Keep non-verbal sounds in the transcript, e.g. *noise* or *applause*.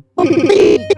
*laughs* me.